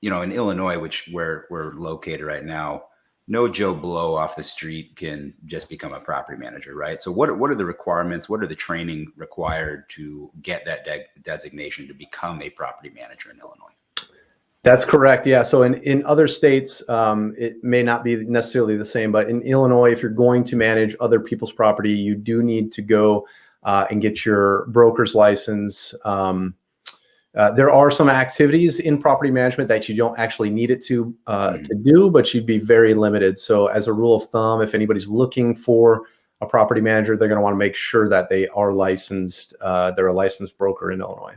you know, in Illinois, which where we're located right now, no Joe Blow off the street can just become a property manager, right? So what what are the requirements? What are the training required to get that de designation to become a property manager in Illinois? That's correct. Yeah. So in, in other states, um, it may not be necessarily the same, but in Illinois, if you're going to manage other people's property, you do need to go uh, and get your broker's license. Um, uh, there are some activities in property management that you don't actually need it to uh, mm. to do, but you'd be very limited. So as a rule of thumb, if anybody's looking for a property manager, they're going to want to make sure that they are licensed. Uh, they're a licensed broker in Illinois.